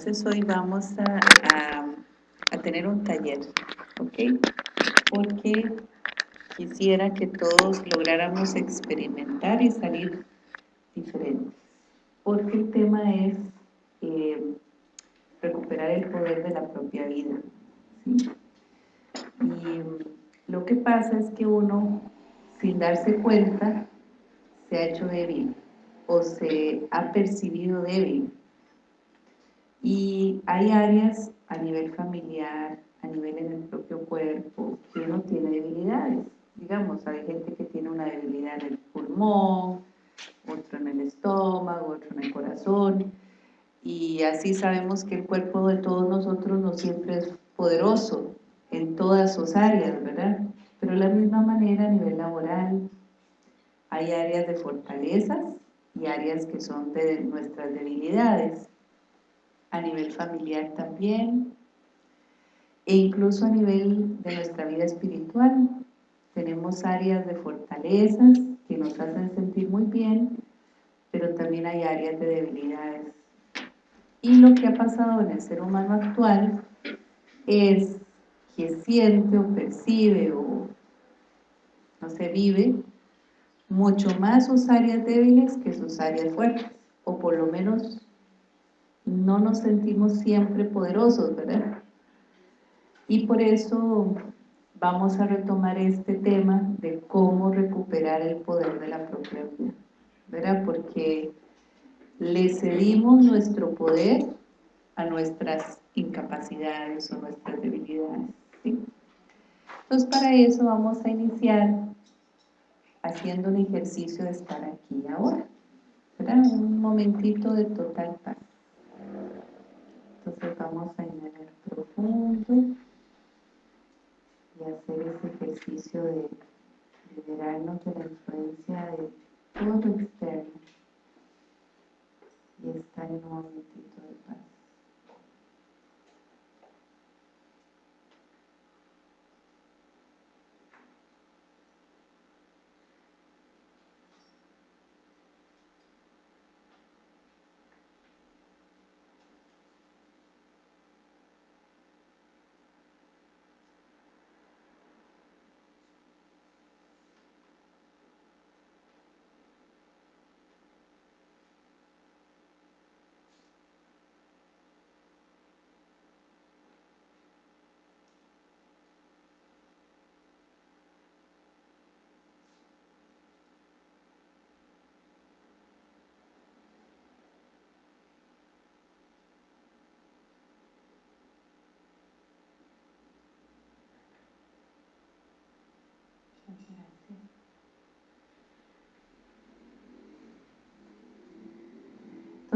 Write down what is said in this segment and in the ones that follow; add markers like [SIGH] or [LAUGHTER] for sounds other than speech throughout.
entonces hoy vamos a, tener un taller, ¿ok? Porque quisiera que todos lográramos experimentar y salir diferentes. Porque el tema es eh, recuperar el poder de la propia vida. Y lo que pasa es que uno, sin darse cuenta, se ha hecho débil o se ha percibido débil y hay áreas a nivel familiar, a nivel en el propio cuerpo, que uno tiene debilidades. Digamos, hay gente que tiene una debilidad en el pulmón, otro en el estómago, otro en el corazón. Y así sabemos que el cuerpo de todos nosotros no siempre es poderoso en todas sus áreas, ¿verdad? Pero de la misma manera a nivel laboral hay áreas de fortalezas y áreas que son de nuestras debilidades a nivel familiar también, e incluso a nivel de nuestra vida espiritual. Tenemos áreas de fortalezas que nos hacen sentir muy bien, pero también hay áreas de debilidades. Y lo que ha pasado en el ser humano actual es que siente o percibe o no se vive mucho más sus áreas débiles que sus áreas fuertes, o por lo menos no nos sentimos siempre poderosos, ¿verdad? Y por eso vamos a retomar este tema de cómo recuperar el poder de la propia vida, ¿verdad? Porque le cedimos nuestro poder a nuestras incapacidades o nuestras debilidades, ¿sí? Entonces para eso vamos a iniciar haciendo un ejercicio de estar aquí ahora, ¿verdad? Un momentito de total paz. Entonces vamos a inhalar profundo y hacer ese ejercicio de liberarnos de la influencia de todo externo y estar en un momentito de paz.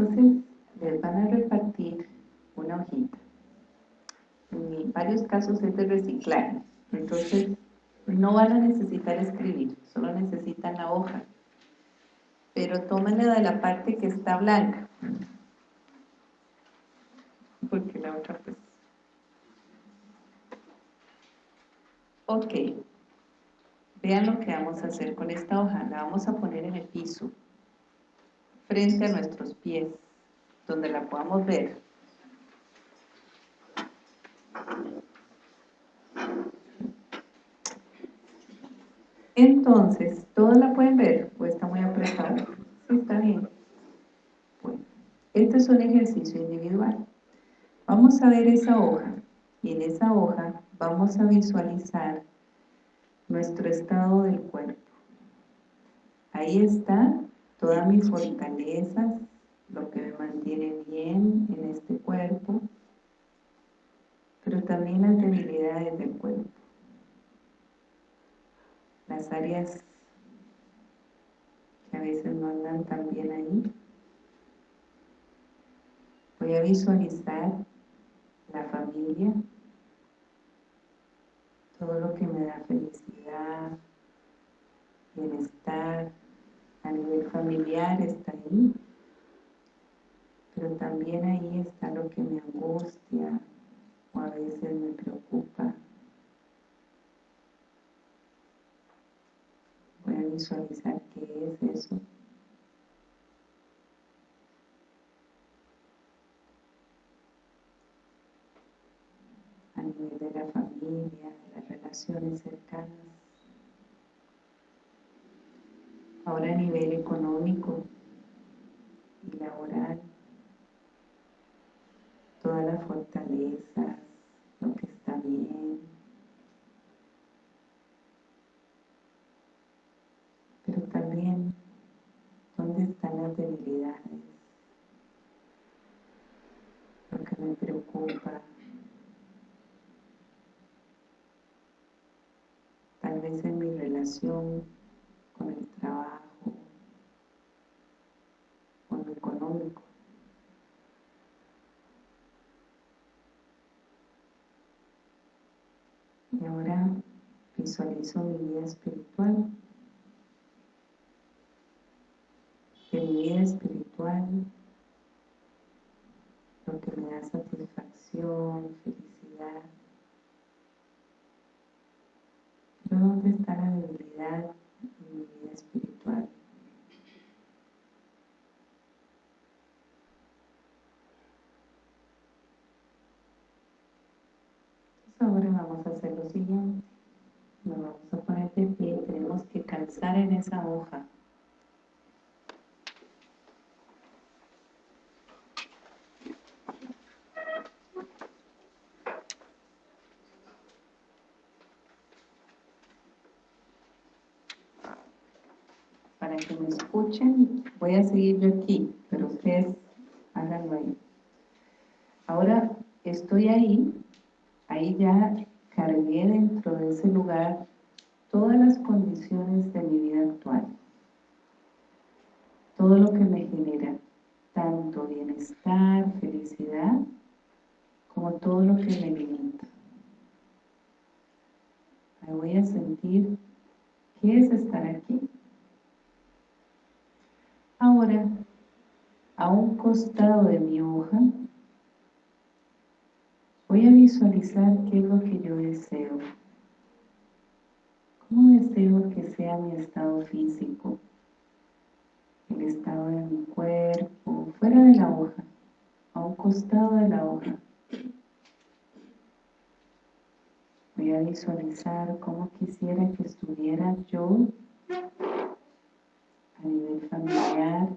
Entonces, les van a repartir una hojita. En varios casos es de reciclaje. Entonces, no van a necesitar escribir, solo necesitan la hoja. Pero tómenla de la parte que está blanca. Porque la otra pues... Ok. Vean lo que vamos a hacer con esta hoja. La vamos a poner en el piso frente a nuestros pies, donde la podamos ver. Entonces, ¿todos la pueden ver o está muy apretada? Sí, está bien. Bueno, este es un ejercicio individual. Vamos a ver esa hoja y en esa hoja vamos a visualizar nuestro estado del cuerpo. Ahí está todas mis fortalezas, lo que me mantiene bien en este cuerpo, pero también las debilidades del cuerpo. Las áreas que a veces no andan tan bien ahí. Voy a visualizar la familia, todo lo que me da felicidad, bienestar, a nivel familiar está ahí, pero también ahí está lo que me angustia o a veces me preocupa. Voy a visualizar qué es eso. nivel de la familia, de las relaciones cercanas. Ahora a nivel económico y laboral, toda la fortaleza, lo que está bien. Pero también, ¿dónde están las debilidades? Lo que me preocupa. Tal vez en mi relación con el trabajo, con lo económico. Y ahora visualizo mi vida espiritual. Que mi vida espiritual, lo que me da satisfacción, felicidad. Pero ¿dónde está la debilidad en mi vida espiritual? ahora vamos a hacer lo siguiente. Nos vamos a poner de pie, tenemos calzar en esa hoja. Para que me escuchen, voy a seguir yo aquí, pero ustedes háganlo ahí. Ahora estoy ahí ahí ya cargué dentro de ese lugar todas las condiciones de mi vida actual. Todo lo que me genera tanto bienestar, felicidad, como todo lo que me limita. Me voy a sentir qué es estar aquí. Ahora, a un costado de mi hoja, Voy a visualizar qué es lo que yo deseo. ¿Cómo deseo que sea mi estado físico? El estado de mi cuerpo, fuera de la hoja, a un costado de la hoja. Voy a visualizar cómo quisiera que estuviera yo a nivel familiar,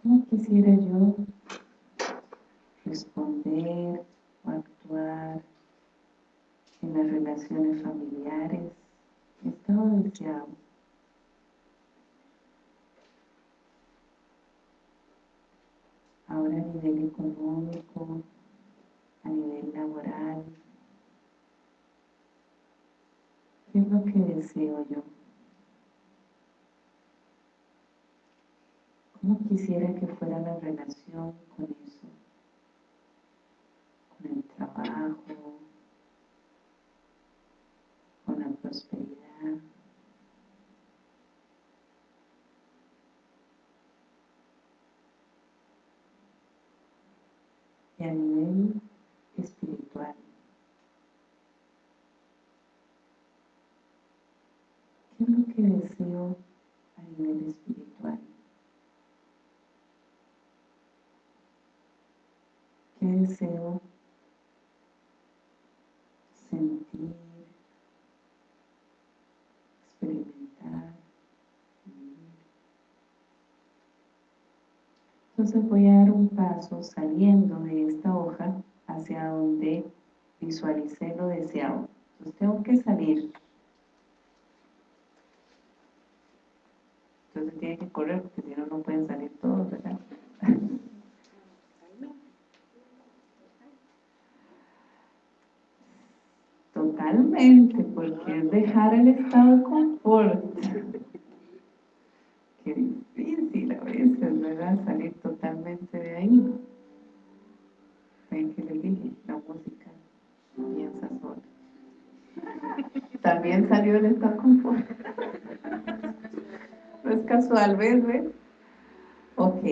¿Cómo quisiera yo responder en las relaciones familiares? Estado deseado. Ahora a nivel económico, a nivel laboral, ¿qué es lo que deseo yo? ¿Cómo quisiera que fuera la relación con eso? Con el trabajo, con la prosperidad. Y a nivel espiritual. ¿Qué es lo que deseo a nivel espiritual? ¿Qué deseo sentir, experimentar, Entonces voy a dar un paso saliendo de esta hoja hacia donde visualicé lo deseado. Entonces tengo que salir. Entonces tiene que correr porque si no, no pueden salir todos, ¿verdad? [LAUGHS] Totalmente, porque es dejar el estado de confort. Qué difícil a veces, ¿verdad? Salir totalmente de ahí. Ven que le dije, la música piensa sola. También salió el estado de confort. No es casual, ¿ves? ¿ves? Ok.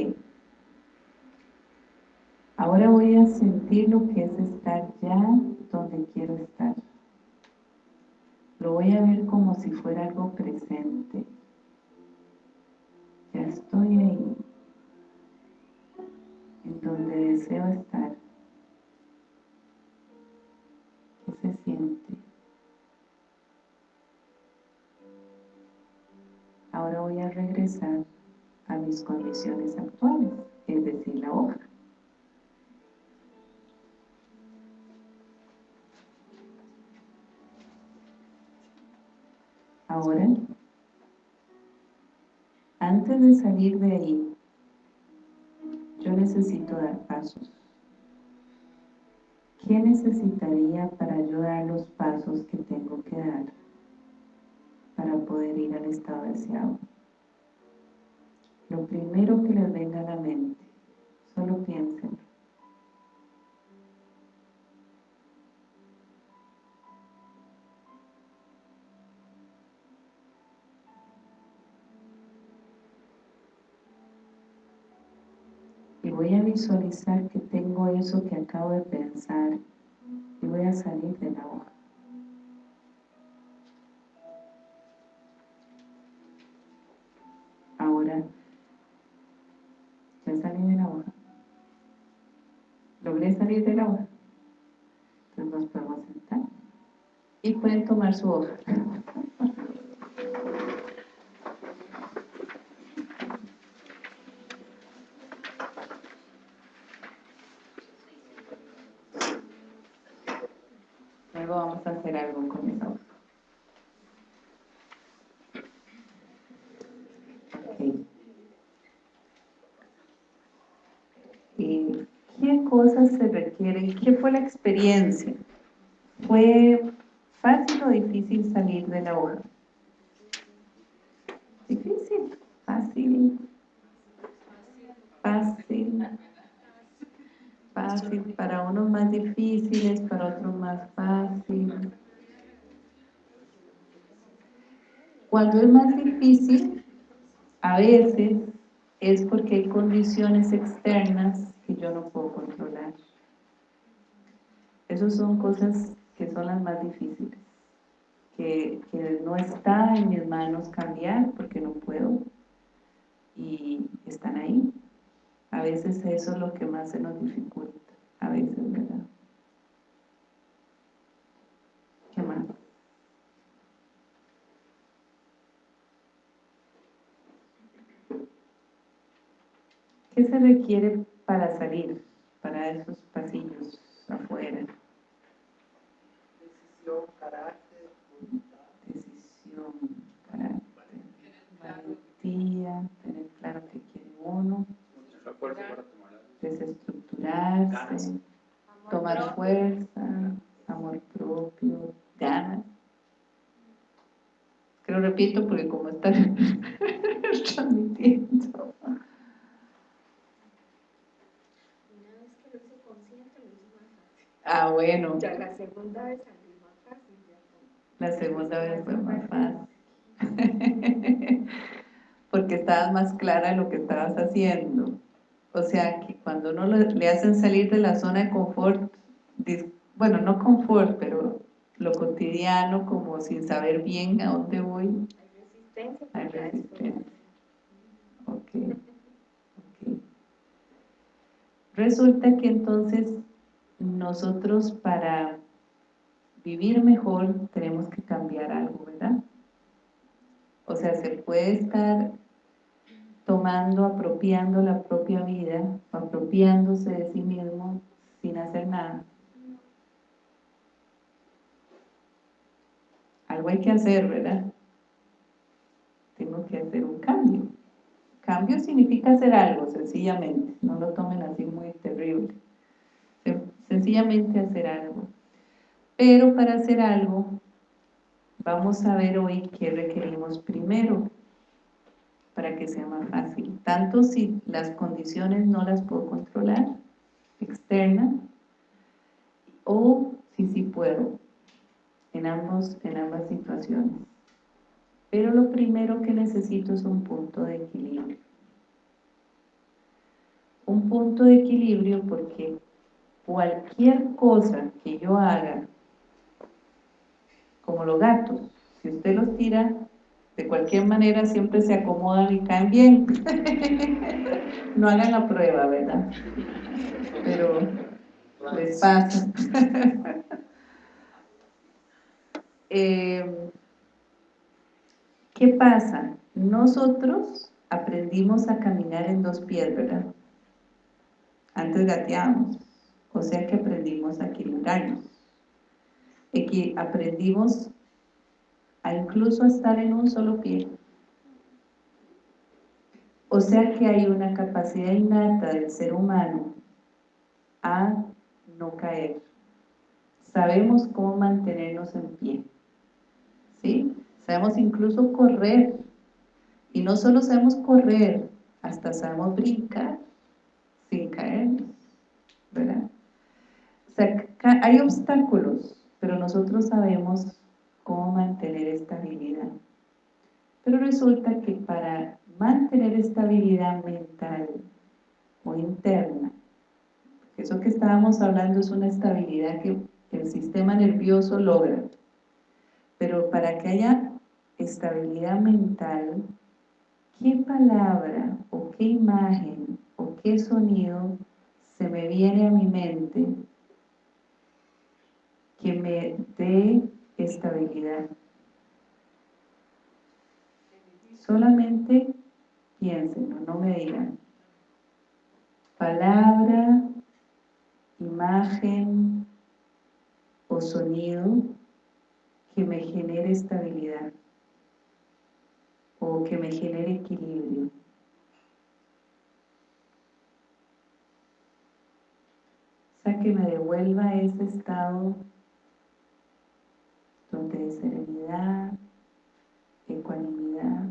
Ahora voy a sentir lo que es estar ya donde quiero estar. Voy a ver como si fuera algo presente. Ya estoy ahí. en donde deseo estar. ¿Qué se siente? Ahora voy a regresar a mis condiciones actuales, necesitaría para yo dar los pasos que tengo que dar para poder ir al estado deseado? Lo primero que les venga a la mente, solo piensen. Y voy a visualizar que tengo eso que acabo de pensar voy a salir de la hoja. Ahora ya salí de la hoja. Logré salir de la hoja. Entonces nos podemos sentar. Y pueden tomar su hoja. Luego vamos a hacer algo con esa hoja. ¿Qué cosas se requieren? ¿Qué fue la experiencia? ¿Fue fácil o difícil salir de la hoja? Difícil, fácil, para unos más difíciles, para otros más fácil. Cuando es más difícil, a veces es porque hay condiciones externas que yo no puedo controlar. Esas son cosas que son las más difíciles, que no está en mis manos cambiar porque no puedo y están ahí. A veces eso es lo que más se nos dificulta, a veces, ¿verdad? ¿Qué más? ¿Qué se requiere para salir, para esos pasillos afuera? Decisión, carácter, Decisión, carácter, valentía, tener claro que quiere uno, desestructurarse, tomar fuerza, amor propio, ganas. Que lo repito porque como está [LAUGHS] transmitiendo. Ah, bueno. Ya la segunda vez salió más fácil. La segunda vez fue más [LAUGHS] fácil. Porque estabas más clara de lo que estabas haciendo. O sea, que cuando uno le hacen salir de la zona de confort, bueno, no confort, pero lo cotidiano, como sin saber bien a dónde voy. Hay resistencia. Hay resistencia. Ok. okay. Resulta que entonces nosotros para vivir mejor tenemos que cambiar algo, ¿verdad? O sea, se puede estar tomando, apropiando la propia vida, apropiándose de sí mismo sin hacer nada. Algo hay que hacer, ¿verdad? Tengo que hacer un cambio. Cambio significa hacer algo, sencillamente. No lo tomen así muy terrible sencillamente hacer algo. Pero para hacer algo, vamos a ver hoy qué requerimos primero para que sea más fácil. Tanto si las condiciones no las puedo controlar, externas, o si sí puedo, en, ambos, en ambas situaciones. Pero lo primero que necesito es un punto de equilibrio. Un punto de equilibrio porque cualquier cosa que yo haga, como los gatos, si usted los tira De cualquier manera siempre se acomodan y caen bien. [LAUGHS] no hagan la prueba, ¿verdad? Pero les pasa. [LAUGHS] Eh, ¿Qué pasa? Nosotros aprendimos a caminar en dos pies, ¿verdad? Antes gateábamos, o sea que aprendimos a equilibrarnos. Y que aprendimos a incluso estar en un solo pie. O sea que hay una capacidad innata del ser humano a no caer. Sabemos cómo mantenernos en pie. ¿Sí? Sabemos incluso correr. Y no solo sabemos correr, hasta sabemos brincar sin caernos. ¿Verdad? Hay obstáculos, pero nosotros sabemos cómo mantener estabilidad. Pero resulta que para mantener estabilidad mental o interna, eso que estábamos hablando es una estabilidad que el sistema nervioso logra, pero para que haya estabilidad mental, ¿qué palabra o qué imagen o qué sonido se me viene a mi mente que me dé estabilidad. Solamente piensen, no me digan. Palabra, imagen o sonido que me genere estabilidad o que me genere equilibrio. O sea, que me devuelva ese estado de serenidad, ecuanimidad.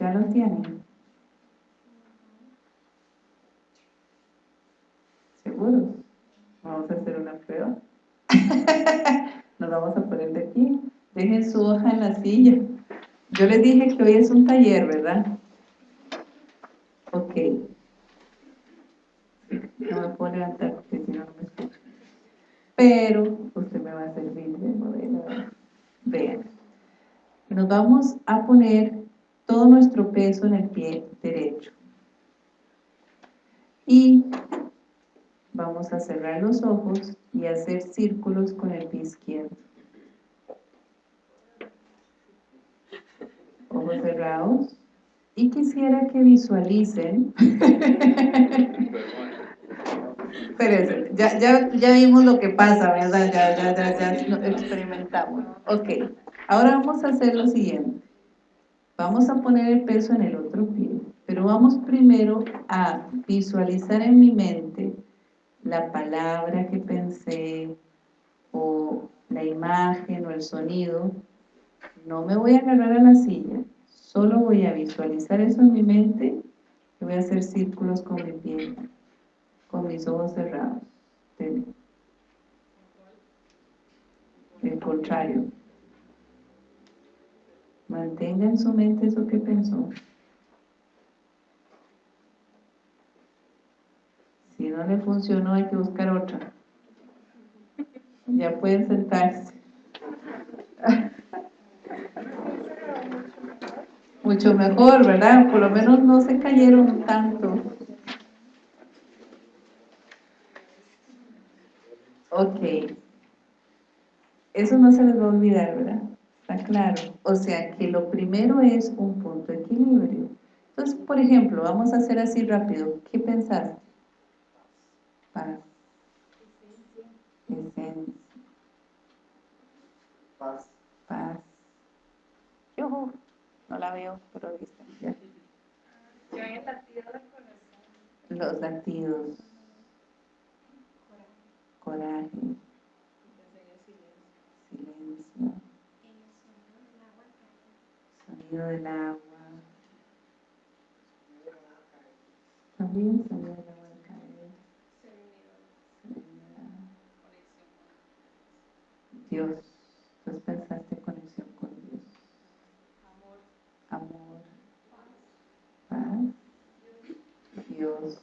¿Ya lo tienen? ¿Seguros? Vamos a hacer una prueba. [LAUGHS] Nos vamos a poner de aquí. Dejen su hoja en la silla. Yo les dije que hoy es un taller, ¿verdad? Ok. No me puedo levantar porque si no, no me escucha. Pero usted me va a servir de modelo. Vean. Nos vamos a poner todo nuestro peso en el pie derecho. Y vamos a cerrar los ojos y hacer círculos con el pie izquierdo. Ojos cerrados y quisiera que visualicen [LAUGHS] [LAUGHS] Espérense, ya, ya, ya vimos lo que pasa, ¿verdad? Ya, ya, ya, ya experimentamos. Ok, ahora vamos a hacer lo siguiente. Vamos a poner el peso en el otro pie, pero vamos primero a visualizar en mi mente la palabra que pensé, o la imagen, o el sonido. No me voy a agarrar a la silla, Solo voy a visualizar eso en mi mente y voy a hacer círculos con mi piel, con mis ojos cerrados. El contrario. Mantenga en su mente eso que pensó. Si no le funcionó, hay que buscar otra. Ya pueden sentarse. [LAUGHS] mucho mejor, ¿verdad? Por lo menos no se cayeron tanto. Ok. Eso no se les va a olvidar, ¿verdad? Está claro. O sea que lo primero es un punto de equilibrio. Entonces, por ejemplo, vamos a hacer así rápido. ¿Qué pensaste? Paz. Esencia. Paz. Paz. Yo no la veo, pero ahí está. Ya. Yo en el latido del corazón. Los latidos. Coraje. Silencio. Sonido del agua. También sonido del agua al caer. Serenidad. Dios. Entonces pensaste conexión con Dios. Amor. Paz. Dios.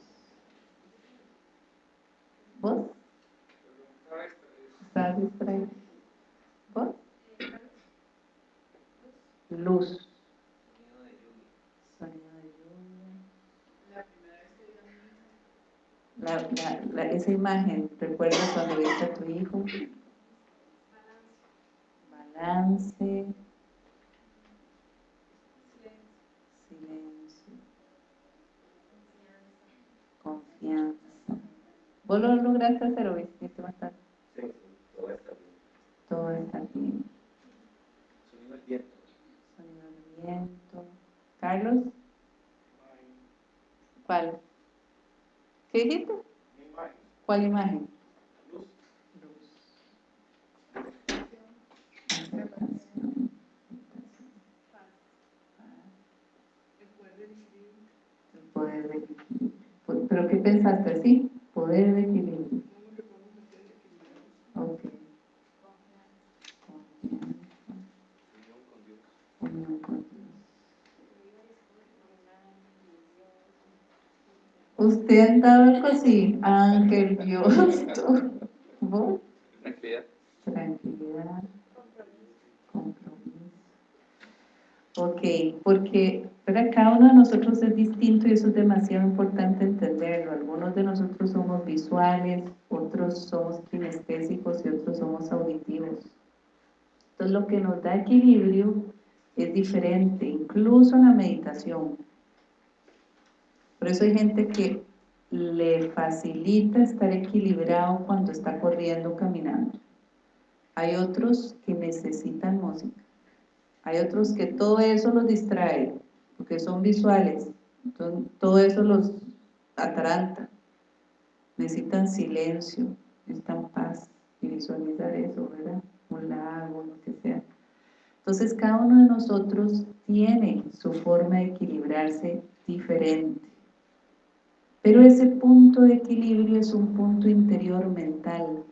Luz distrae? ¿Por? Luz. De lluvia. La, la, la, esa imagen, ¿recuerdas cuando viste a tu hijo? Balance. Balance. Silencio. Silencio. Confianza. ¿Vos lo lograste hacer o viste más tarde? ¿Cuál imagen? Andado así, ángel, Dios. Tranquilidad. Tranquilidad, compromiso. Ok, porque para cada uno de nosotros es distinto y eso es demasiado importante entenderlo. Algunos de nosotros somos visuales, otros somos kinestésicos y otros somos auditivos. Entonces lo que nos da equilibrio es diferente, incluso en la meditación. Por eso hay gente que le facilita estar equilibrado cuando está corriendo o caminando. Hay otros que necesitan música. Hay otros que todo eso los distrae, porque son visuales. Entonces, todo eso los ataranta. Necesitan silencio, necesitan paz y visualizar eso, ¿verdad? Un lago, lo que sea. Entonces, cada uno de nosotros tiene su forma de equilibrarse diferente. Pero ese punto de equilibrio es un punto interior mental.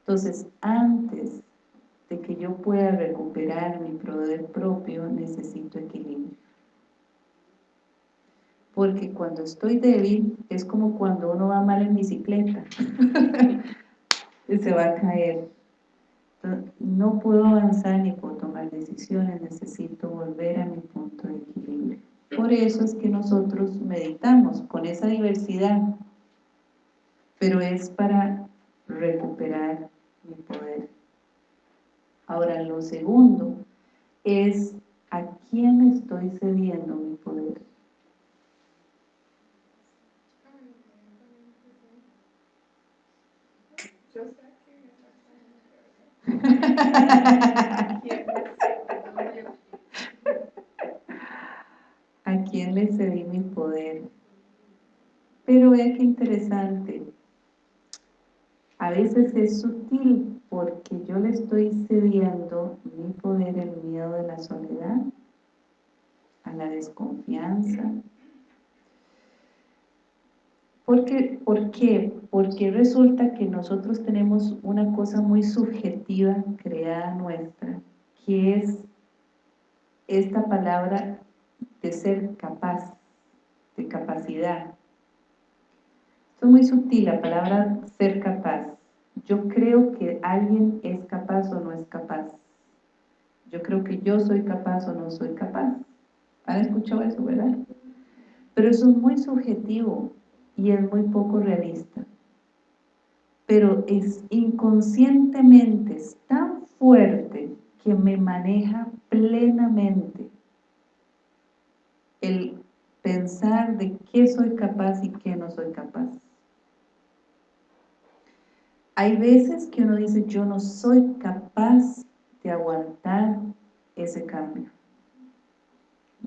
Entonces, antes de que yo pueda recuperar mi poder propio, necesito equilibrio. Porque cuando estoy débil, es como cuando uno va mal en bicicleta. [LAUGHS] y se va a caer. No puedo avanzar ni puedo tomar decisiones, necesito volver a mi punto de equilibrio. Por eso es que nosotros meditamos con esa diversidad, pero es para recuperar mi poder. Ahora, lo segundo es a quién estoy cediendo mi poder. [LAUGHS] Yo sé que exactamente. ¿Quién es? ¿A quién le cedí mi poder? Pero vea qué interesante. A veces es sutil porque yo le estoy cediendo mi poder el miedo de la soledad, a la desconfianza. Porque, ¿Por qué? Porque resulta que nosotros tenemos una cosa muy subjetiva creada nuestra, que es esta palabra de ser capaz, de capacidad. Es muy sutil, la palabra ser capaz. Yo creo que alguien es capaz o no es capaz. Yo creo que yo soy capaz o no soy capaz. ¿Han escuchado eso, verdad? Pero eso es muy subjetivo y es muy poco realista. Pero es inconscientemente, es tan fuerte que me maneja plenamente el pensar de qué soy capaz y qué no soy capaz. Hay veces que uno dice, yo no soy capaz de aguantar ese cambio.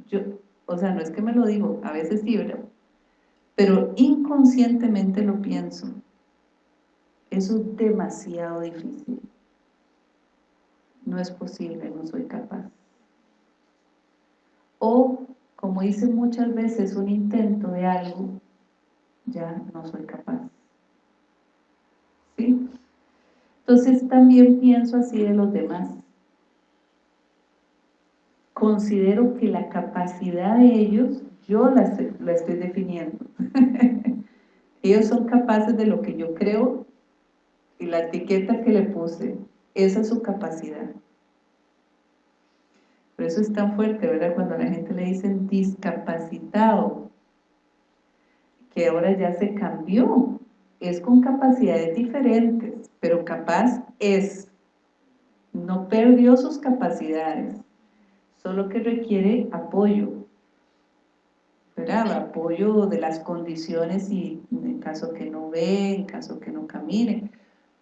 Yo, o sea, no es que me lo digo, a veces sí. Pero inconscientemente lo pienso. Eso es demasiado difícil. No es posible, no soy capaz. O, como hice muchas veces un intento de algo, ya no soy capaz. ¿Sí? Entonces también pienso así de los demás. Considero que la capacidad de ellos, yo la, estoy- la estoy definiendo. [LAUGHS] ellos son capaces de lo que yo creo y la etiqueta que le puse, esa es su capacidad. Eso es tan fuerte, ¿verdad? Cuando a la gente le dicen discapacitado, que ahora ya se cambió, es con capacidades diferentes, pero capaz es, no perdió sus capacidades, solo que requiere apoyo, ¿verdad? Apoyo de las condiciones y en caso que no ve, en caso que no camine,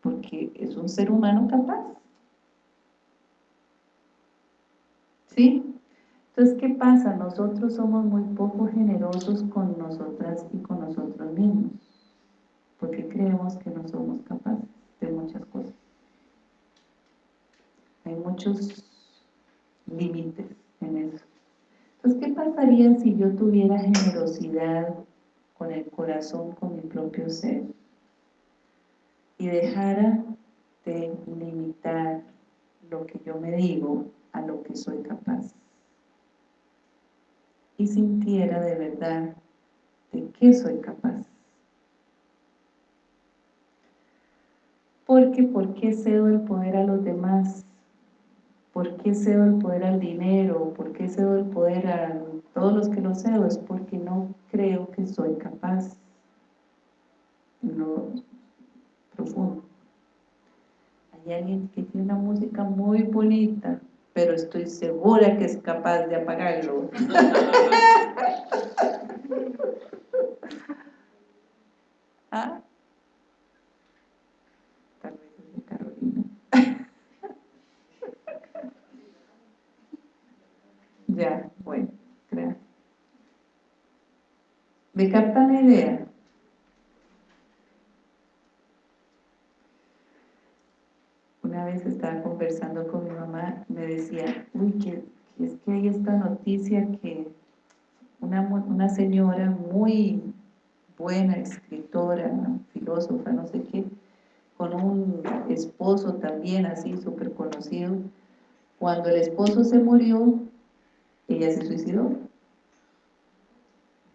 porque es un ser humano capaz. ¿Sí? Entonces, ¿qué pasa? Nosotros somos muy poco generosos con nosotras y con nosotros mismos, porque creemos que no somos capaces de muchas cosas. Hay muchos límites en eso. Entonces, ¿qué pasaría si yo tuviera generosidad con el corazón, con mi propio ser? Y dejara de limitar lo que yo me digo a lo que soy capaz. Y sintiera de verdad de qué soy capaz. Porque, ¿por qué cedo el poder a los demás? ¿Por qué cedo el poder al dinero? ¿Por qué cedo el poder a todos los que lo cedo? Es porque no creo que soy capaz. No, profundo. Hay alguien que tiene una música muy bonita, pero estoy segura que es capaz de apagarlo. [LAUGHS] ¿Ah? Tal vez es de Carolina. [LAUGHS] ya, bueno, gracias. ¿Me captan la idea? Una vez estaba conversando con decía, uy, que, es que hay esta noticia que una, una señora muy buena, escritora, filósofa, no sé qué, con un esposo también así súper conocido, cuando el esposo se murió, ella se suicidó.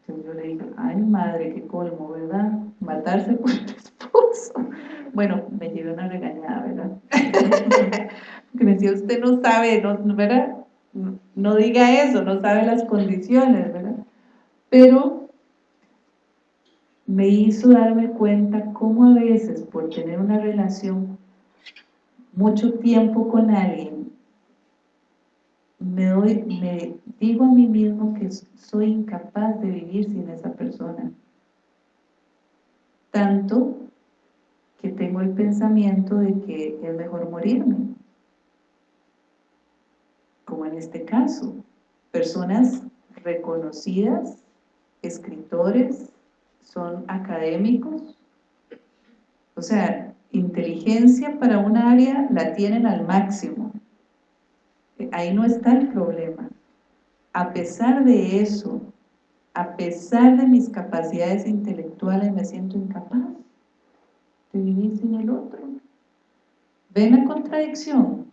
Entonces yo le dije, ay madre, qué colmo, ¿verdad? Matarse por Bueno, me llevé una regañada, ¿verdad? [LAUGHS] Porque me decía, usted no sabe, ¿no, ¿verdad? No diga eso, no sabe las condiciones, ¿verdad? Pero me hizo darme cuenta cómo a veces por tener una relación mucho tiempo con alguien, me, doy, me digo a mí mismo que soy incapaz de vivir sin esa persona. Tanto que tengo el pensamiento de que es mejor morirme. Como en este caso, personas reconocidas, escritores, son académicos, o sea, inteligencia para un área la tienen al máximo. Ahí no está el problema. A pesar de eso, a pesar de mis capacidades intelectuales, me siento incapaz de vivir sin el otro. ¿Ven la contradicción?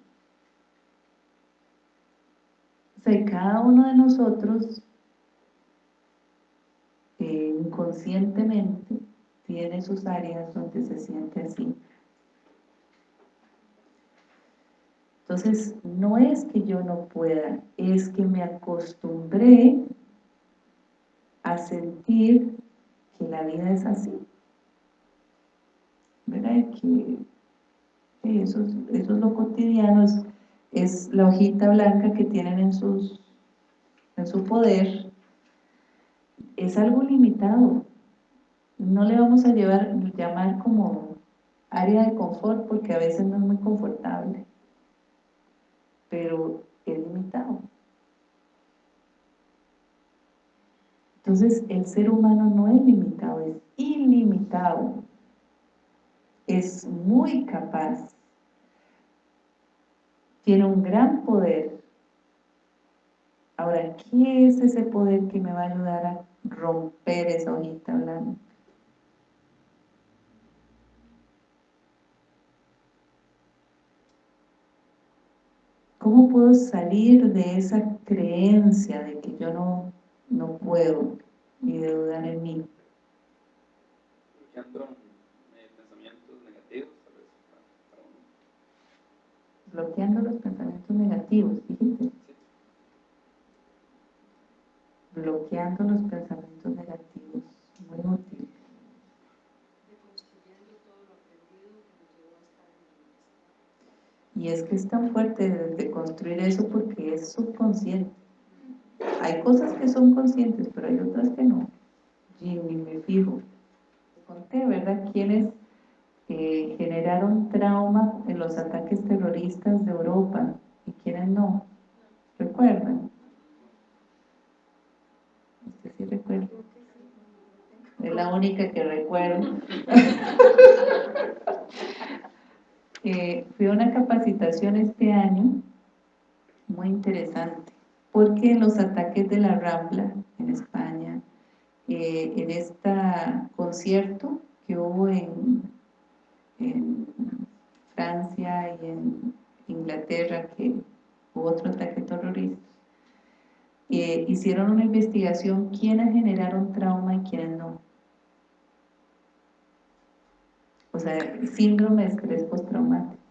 O sea, cada uno de nosotros eh, inconscientemente tiene sus áreas donde se siente así. Entonces, no es que yo no pueda, es que me acostumbré a sentir que la vida es así. ¿Verdad? Que eso, es lo cotidiano, es, la hojita blanca que tienen en, sus, en su poder, es algo limitado. No le vamos a llevar, llamar como área de confort porque a veces no es muy confortable, pero es limitado. Entonces, el ser humano no es limitado, es ilimitado es muy capaz, tiene un gran poder. Ahora, ¿qué es ese poder que me va a ayudar a romper esa hojita blanca? ¿Cómo puedo salir de esa creencia de que yo no, no puedo y de dudar en mí? Bloqueando los pensamientos negativos, fíjense. bloqueando los pensamientos negativos, muy útil. Y es que es tan fuerte de, construir eso porque es subconsciente. Hay cosas que son conscientes, pero hay otras que no. Y ni me fijo. Conté, ¿verdad? Quienes generaron trauma en los ataques terroristas de Europa y quienes no. ¿Recuerdan? Usted sí recuerda. Es la única que recuerdo. [LAUGHS] Eh, fui una capacitación este año muy interesante porque los ataques de la Rambla en España eh, en este concierto que hubo en, en Francia y en Inglaterra que hubo otro ataque terrorista eh, hicieron una investigación quiénes generaron trauma y quiénes no o sea, síndrome de estrés postraumático.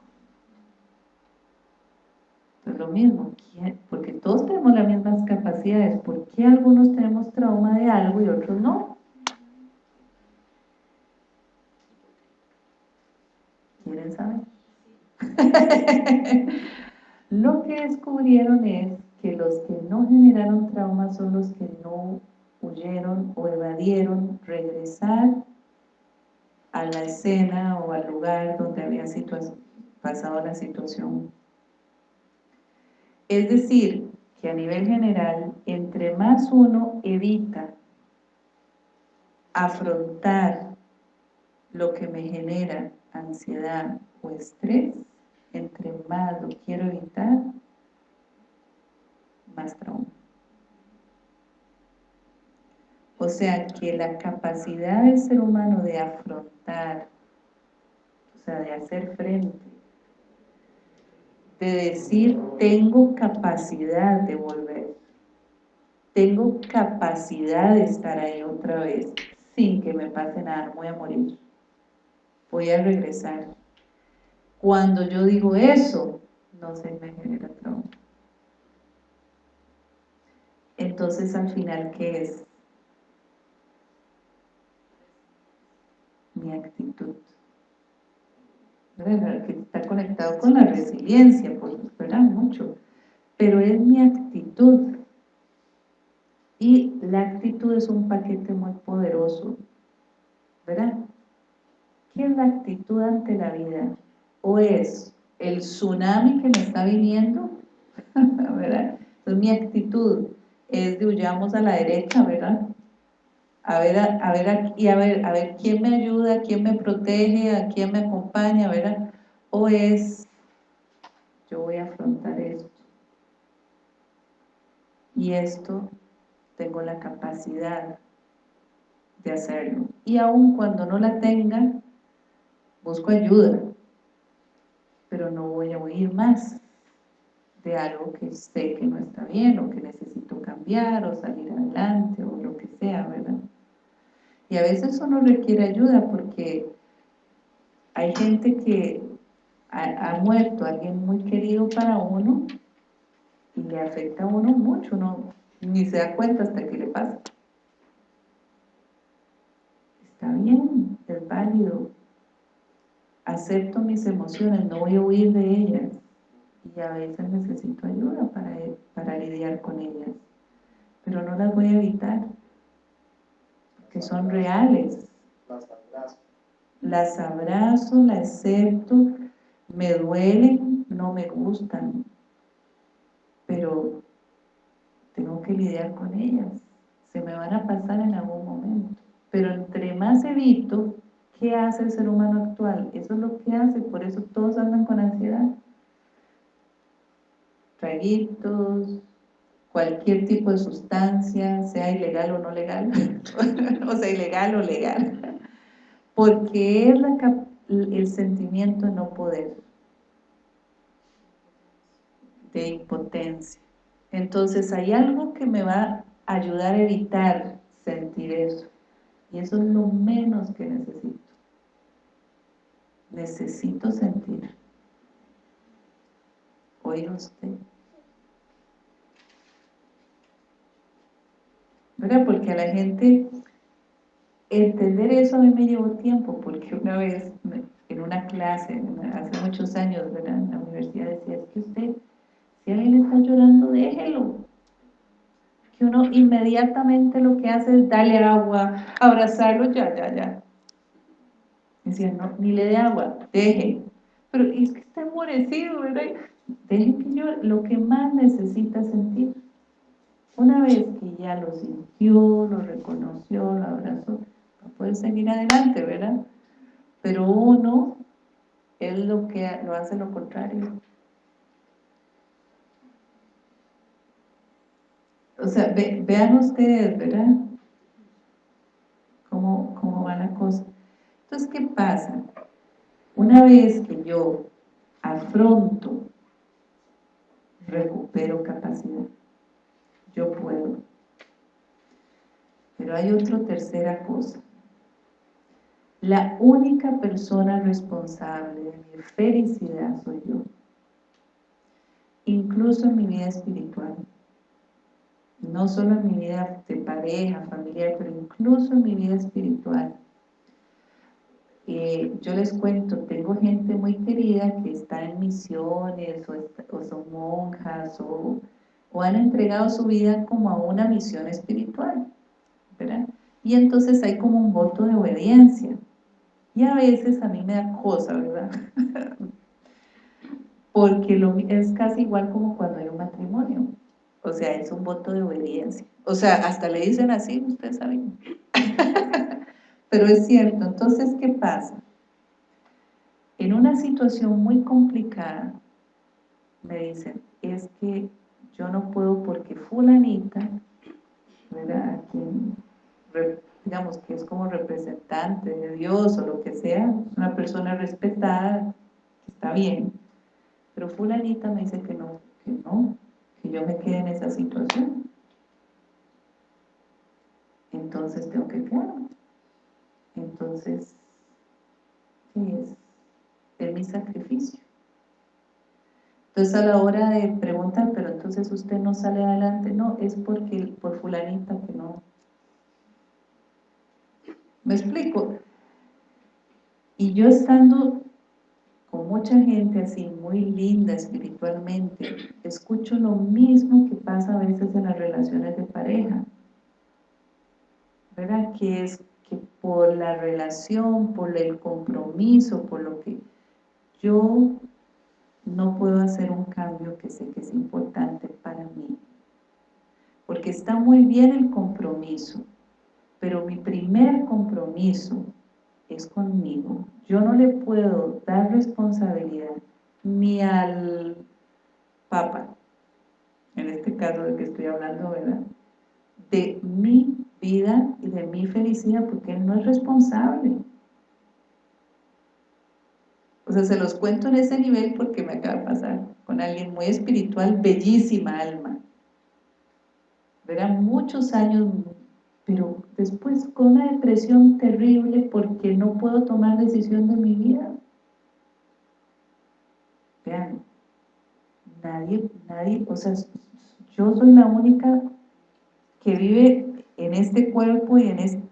Entonces lo mismo, porque todos tenemos las mismas capacidades, ¿por qué algunos tenemos trauma de algo y otros no? ¿Quieren saber? [LAUGHS] lo que descubrieron es que los que no generaron trauma son los que no huyeron o evadieron regresar a la escena o al lugar donde había pasado la situación. Es decir, que a nivel general, entre más uno evita afrontar lo que me genera ansiedad o estrés, entre más lo quiero evitar, más trauma. O sea que la capacidad del ser humano de afrontar, o sea, de hacer frente, de decir, tengo capacidad de volver, tengo capacidad de estar ahí otra vez, sin que me pase nada, voy a morir, voy a regresar. Cuando yo digo eso, no se me genera trauma. Entonces, al final, ¿qué es? mi actitud. Que está conectado con la resiliencia, pues, ¿verdad? Mucho. Pero es mi actitud. Y la actitud es un paquete muy poderoso, ¿verdad? ¿Qué es la actitud ante la vida? ¿O es el tsunami que me está viniendo? [LAUGHS] ¿verdad? Entonces mi actitud es de huyamos a la derecha, ¿verdad? a ver, a, ver, y a ver, a ver quién me ayuda, quién me protege, a quién me acompaña, ¿verdad? O es, yo voy a afrontar esto. Y esto tengo la capacidad de hacerlo. Y aun cuando no la tenga, busco ayuda, pero no voy a huir más de algo que sé que no está bien o que necesito cambiar o salir adelante o lo que sea, ¿verdad? Y a veces eso no requiere ayuda porque hay gente que ha, muerto, alguien muy querido para uno, y le afecta a uno mucho, no, ni se da cuenta hasta que le pasa. Está bien, es válido. Acepto mis emociones, no voy a huir de ellas. Y a veces necesito ayuda para, para lidiar con ellas. Pero no las voy a evitar que son reales. Las abrazo. Las abrazo, las acepto, me duelen, no me gustan, pero tengo que lidiar con ellas. Se me van a pasar en algún momento. Pero entre más evito, ¿qué hace el ser humano actual? Eso es lo que hace, por eso todos andan con ansiedad. Traguitos, cualquier tipo de sustancia, sea ilegal o no legal, [LAUGHS] o sea, ilegal o legal, porque es el sentimiento de no poder, de impotencia. Entonces hay algo que me va a ayudar a evitar sentir eso, y eso es lo menos que necesito. Necesito sentir. Oiga usted. ¿verdad? Porque a la gente entender eso a mí me llevó tiempo, porque una vez en una clase, hace muchos años, ¿verdad? En la universidad decía, es que usted, si alguien está llorando, déjelo. Que uno inmediatamente lo que hace es darle agua, abrazarlo, ya, ya, ya. Decía, no, ni le dé agua, deje. Pero es que está emorecido, ¿verdad? Deje que yo, lo que más necesita sentir. Una vez que ya lo sintió, lo reconoció, lo abrazó, puede seguir adelante, ¿verdad? Pero uno es lo que lo hace lo contrario. O sea, vean ustedes, ¿verdad? ¿Cómo, ¿Cómo va la cosa? Entonces, ¿qué pasa? Una vez que yo afronto, recupero capacidad, yo puedo. Pero hay otra tercera cosa. La única persona responsable de mi felicidad soy yo. Incluso en mi vida espiritual. No solo en mi vida de pareja, familiar, pero incluso en mi vida espiritual. Yo les cuento, tengo gente muy querida que está en misiones o, son monjas o, han entregado su vida como a una misión espiritual, ¿verdad? Y entonces hay como un voto de obediencia. Y a veces a mí me da cosa, ¿verdad? [LAUGHS] Porque es casi igual como cuando hay un matrimonio. O sea, es un voto de obediencia. O sea, hasta le dicen así, ustedes saben. Pero es cierto. Entonces, ¿qué pasa? En una situación muy complicada, me dicen, es que yo no puedo porque fulanita, ¿verdad? digamos que es como representante de Dios o lo que sea, una persona respetada, está bien, pero fulanita me dice que no, que no, que yo me quede en esa situación. Entonces tengo que quedarme. Entonces, ¿qué es? Es mi sacrificio. Entonces a la hora de preguntar, pero entonces usted no sale adelante, no, es porque por fulanita que no, ¿Me explico? Y yo estando con mucha gente así, muy linda espiritualmente, escucho lo mismo que pasa a veces en las relaciones de pareja. ¿Verdad? Que es por la relación, por el compromiso, por lo que yo no puedo hacer un cambio que sé que es importante para mí. Porque está muy bien el compromiso, pero mi primer compromiso es conmigo. Yo no le puedo dar responsabilidad ni al Papa, en este caso del que estoy hablando, ¿verdad? De mi vida y de mi felicidad, porque Él no es responsable. O sea, se los cuento en ese nivel porque me acaba de pasar con alguien muy espiritual, bellísima alma. Verán muchos años pero después con una depresión terrible porque no puedo tomar decisión de mi vida. Vean, nadie, nadie, o sea, yo soy la única que vive en este cuerpo y en este,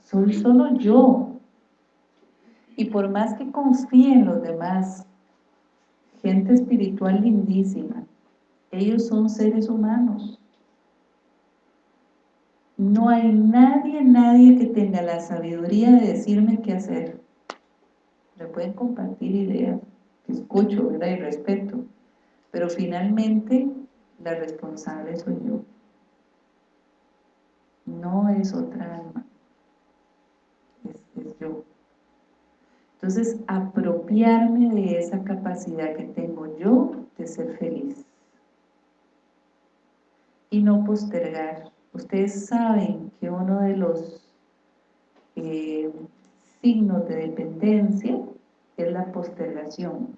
soy solo yo. Y por más que confíe en los demás, gente espiritual lindísima, ellos son seres humanos no hay nadie, nadie que tenga la sabiduría de decirme qué hacer. Me pueden compartir ideas, que escucho, ¿verdad? Y respeto. Pero finalmente, la responsable soy yo. No es otra alma. Es, yo. Entonces, apropiarme de esa capacidad que tengo yo de ser feliz. Y no postergar Ustedes saben que uno de los eh, signos de dependencia es la postergación.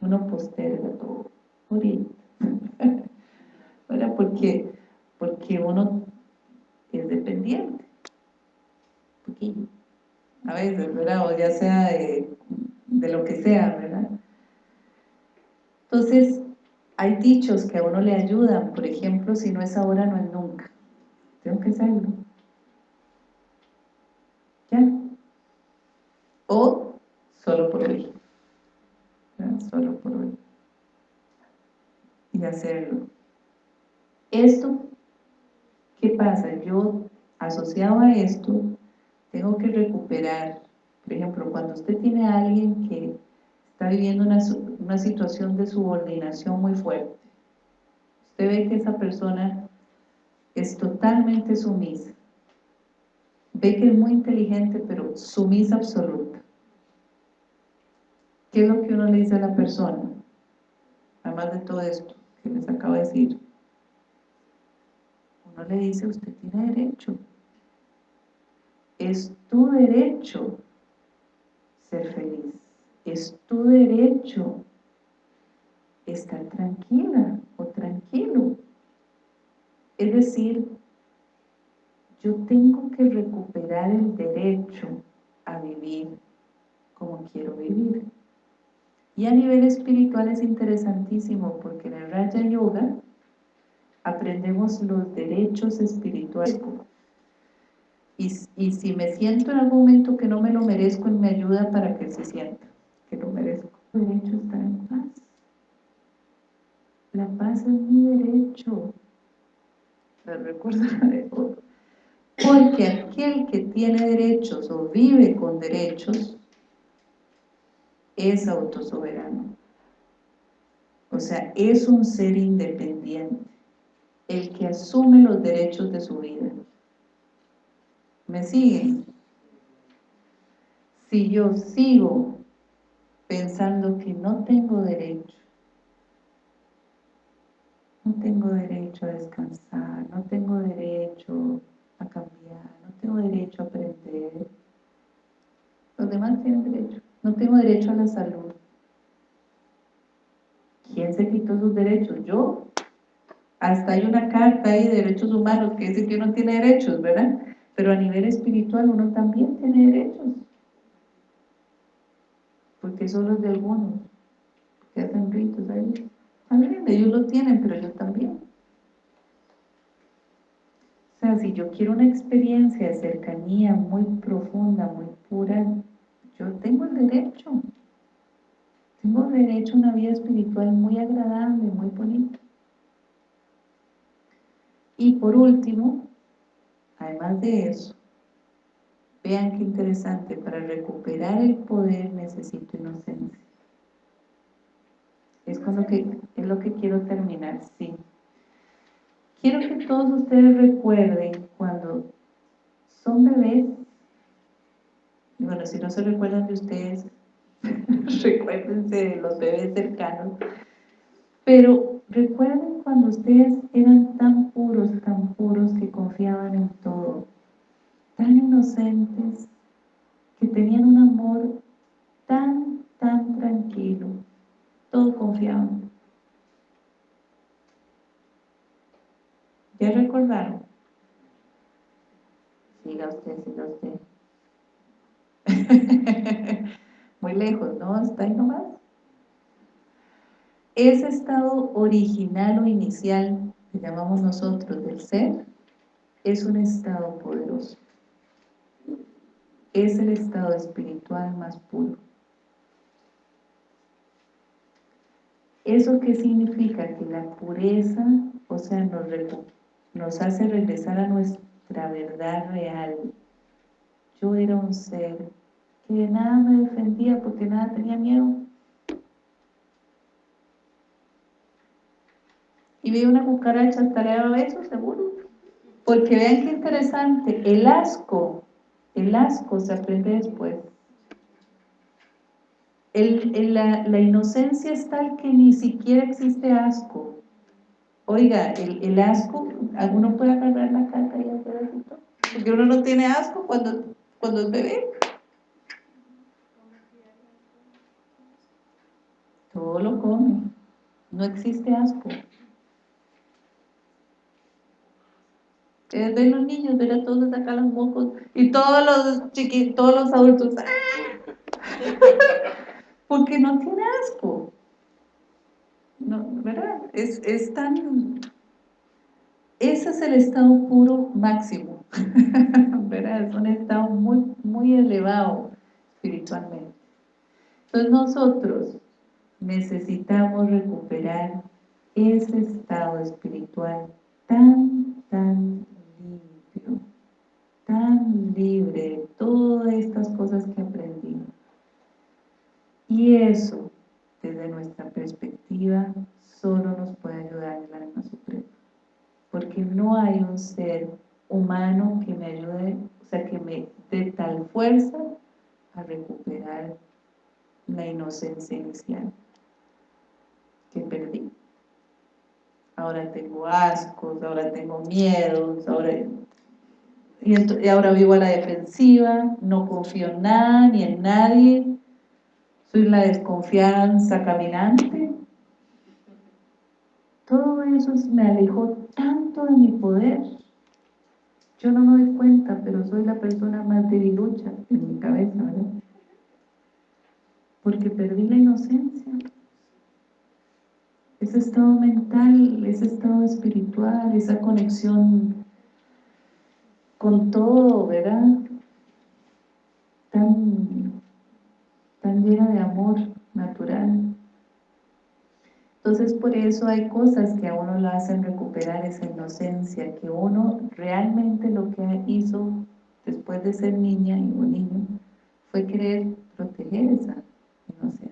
Uno posterga todo. Ahorita. [LAUGHS] Porque, porque uno es dependiente. Poquillo. A veces, ¿verdad? O ya sea de, de lo que sea, ¿verdad? Entonces, hay dichos que a uno le ayudan, por ejemplo, si no es ahora, no es nunca. tengo que hacerlo. ¿Ya? O solo por hoy. Solo por hoy. Y hacerlo. Esto, ¿qué pasa? Yo, asociado a esto, tengo que recuperar, por ejemplo, cuando usted tiene a alguien que está viviendo una, una situación de subordinación muy fuerte, usted ve que esa persona es totalmente sumisa, ve que es muy inteligente, pero sumisa absoluta. ¿Qué es lo que uno le dice a la persona? Además de todo esto que les acabo de decir. Uno le dice, usted tiene derecho. Es tu derecho ser feliz. Es tu derecho estar tranquila o tranquilo. Es decir, yo tengo que recuperar el derecho a vivir como quiero vivir. Y a nivel espiritual es interesantísimo porque en el Raja Yoga aprendemos los derechos espirituales. Y, y, si me siento en algún momento que no me lo merezco, me ayuda para que se sienta que lo merezco. El derecho a estar en paz. La paz es mi derecho. Porque aquel que tiene derechos o vive con derechos es autosoberano. O sea, es un ser independiente, el que asume los derechos de su vida. ¿Me siguen? Si yo sigo pensando que no tengo derecho, no tengo derecho a descansar, no tengo derecho a cambiar, no tengo derecho a aprender, los demás tienen derecho. No tengo derecho a la salud. ¿Quién se quitó sus derechos? Yo. Hasta hay una carta ahí de derechos humanos que dice que uno tiene derechos, ¿verdad? Pero a nivel espiritual uno también tiene derechos. Porque son los de algunos que hacen ritos ahí. También, ellos lo tienen, pero yo también. O sea, si yo quiero una experiencia de cercanía muy profunda, muy pura, yo tengo el derecho. Tengo derecho a una vida espiritual muy agradable, muy bonita. Y por último, además de eso, vean qué interesante, para recuperar el poder necesito inocencia. Es, con lo que, es lo que quiero terminar, sí. Quiero que todos ustedes recuerden cuando son bebés bueno, si no se recuerdan de ustedes, [LAUGHS] recuérdense de los bebés cercanos. Pero recuerden cuando ustedes eran tan puros, tan puros que confiaban en todo, tan inocentes, que tenían un amor tan, tan tranquilo, todo confiaban. ¿Ya recordaron? Siga usted, siga usted. [LAUGHS] Muy lejos, ¿no? Está ahí nomás. Ese estado original o inicial que llamamos nosotros del ser, es un estado poderoso. Es el estado espiritual más puro. ¿Eso qué significa? Que la pureza, o sea, nos, nos hace regresar a nuestra verdad real. Yo era un ser que de nada me defendía porque nada tenía miedo. Y vi una cucaracha hasta le daba besos, seguro. Porque vean qué interesante, el asco, el asco se aprende después. la, inocencia es tal que ni siquiera existe asco. Oiga, el, asco, ¿alguno puede agarrar la carta y hacer así? Porque uno no tiene asco cuando, cuando es bebé. todo lo come, no existe asco. Ustedes ven los niños, ven a todos sacar los mocos y todos los chiquitos, todos los adultos, ¡ah! [LAUGHS] porque no tiene asco. No, ¿verdad? Es, es tan... ese es el estado puro máximo, [LAUGHS] ¿verdad? Es un estado muy, muy elevado espiritualmente. Entonces nosotros necesitamos recuperar ese estado espiritual tan, tan tan libre de todas estas cosas que aprendimos. Y eso, desde nuestra perspectiva, solo nos puede ayudar el alma suprema. Porque no hay un ser humano que me ayude, o sea, que me dé tal fuerza a recuperar la inocencia inicial que perdí. Ahora tengo ascos, ahora tengo miedos, ahora, y, ahora vivo a la defensiva, no confío en nada ni en nadie, soy la desconfianza caminante. Todo eso me alejó tanto de mi poder. Yo no me doy cuenta, pero soy la persona más debilucha en mi cabeza, ¿verdad? Porque perdí la inocencia. Ese estado mental, ese estado espiritual, esa conexión con todo, ¿verdad? Tan tan llena de amor natural. Entonces por eso hay cosas que a uno lo hacen recuperar esa inocencia, que uno realmente lo que hizo después de ser niña y un niño fue querer proteger esa inocencia.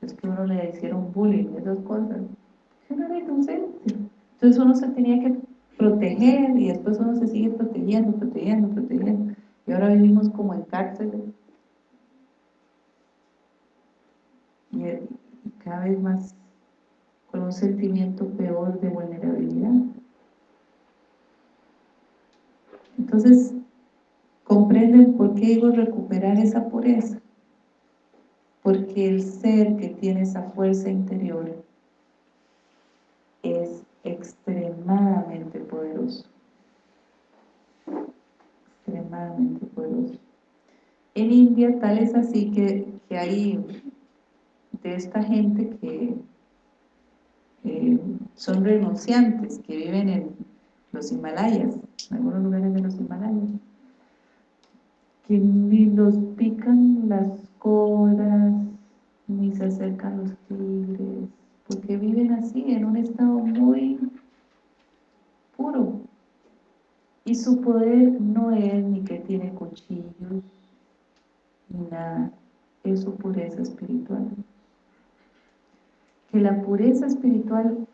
Es que uno le hicieron bullying, esas cosas. Uno era inocente. Entonces uno se tenía que proteger y después uno se sigue protegiendo, protegiendo, protegiendo. Y ahora vivimos como en cárceles y cada vez más con un sentimiento peor de vulnerabilidad. Entonces, comprenden por qué digo recuperar esa pureza. Porque el ser que tiene esa fuerza interior es extremadamente Extremadamente poderoso. En India tal es así que, que hay de esta gente que son renunciantes, que viven en los Himalayas, en algunos lugares de los Himalayas, que ni los pican las cobras, ni se acercan los tigres, porque viven así, en un estado muy Y su poder no es ni que tiene cuchillos, ni nada, es su pureza espiritual. Que la pureza espiritual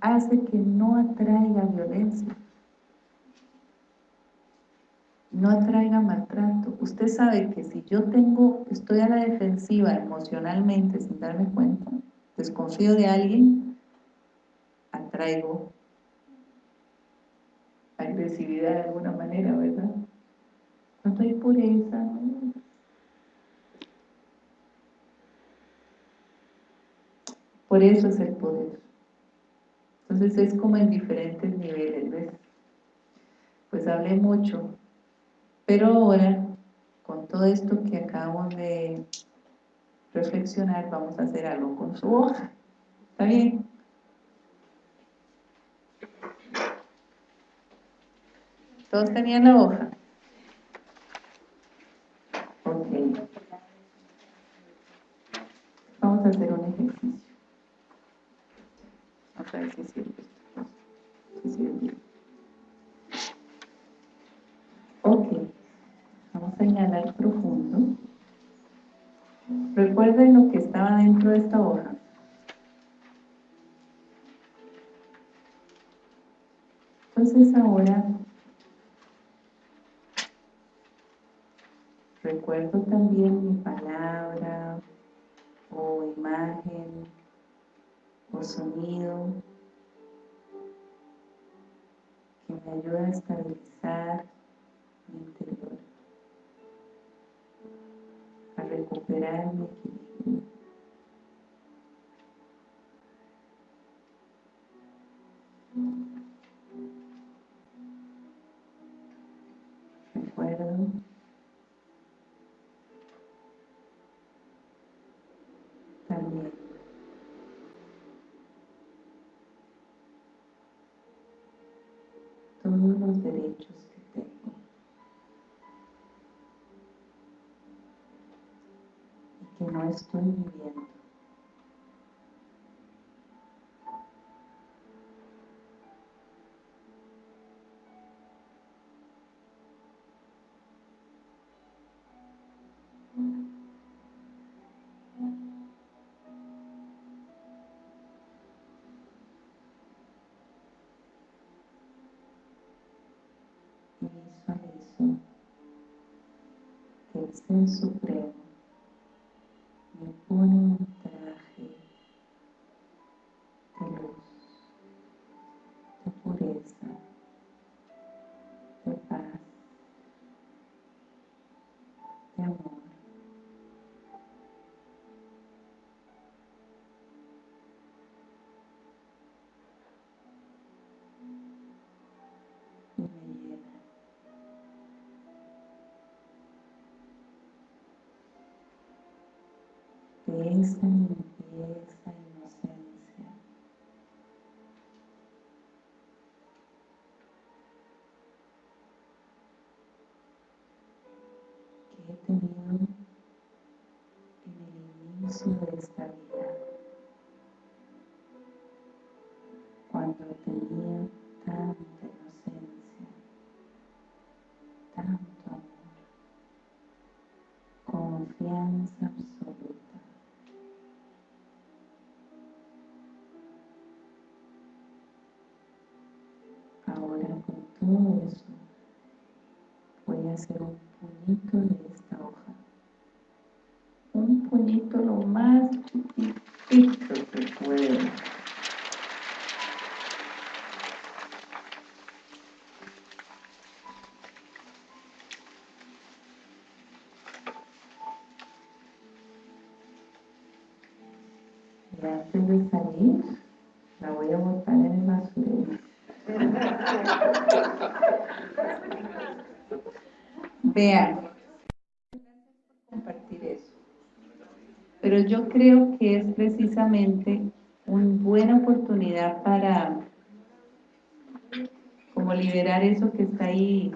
hace que no atraiga violencia, no atraiga maltrato. Usted sabe que si yo tengo, estoy a la defensiva emocionalmente sin darme cuenta, desconfío de alguien, atraigo agresividad de alguna manera, ¿verdad? Cuando hay pureza, Por eso es el poder. Entonces es como en diferentes niveles, ¿ves? Pues hablé mucho, pero ahora, con todo esto que acabamos de reflexionar, vamos a hacer algo con su hoja. ¿Está bien? ¿Todos tenían la hoja? Ok. Vamos a hacer un ejercicio. Otra vez si sirve sirve. Ok, vamos a inhalar profundo. Recuerden lo que estaba dentro de esta hoja. Entonces ahora recuerdo también mi palabra o imagen o sonido que me ayuda a estabilizar mi interior, a recuperar mi que no estoy viviendo. visualizo que el Ser Supremo de esa limpieza, inocencia. que he tenido en el inicio de esta vida, cuando tenía tanta inocencia, tanto amor, confianza todo eso voy a hacer un puñito de esta hoja. Un puñito lo más chiquitito que pueda. Vean, compartir eso. Pero yo creo que es precisamente una buena oportunidad para como liberar eso que está ahí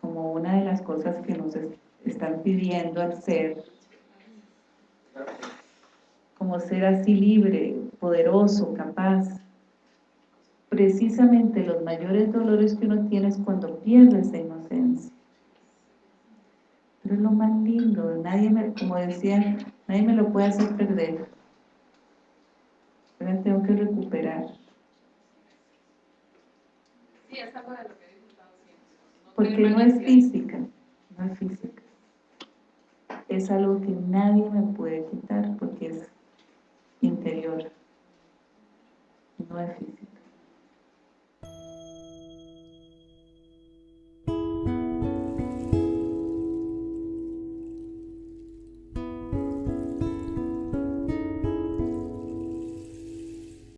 como una de las cosas que nos es- están pidiendo al ser como ser así libre, poderoso, capaz. Precisamente los mayores dolores que uno tiene es cuando pierde esa inocencia. Pero es lo más lindo, nadie me, como decía, nadie me lo puede hacer perder. Pero tengo que recuperar. Sí, es algo de lo que he disfrutado siempre. No Porque no es física, no es física. Es algo que nadie me puede quitar porque es interior, no es física.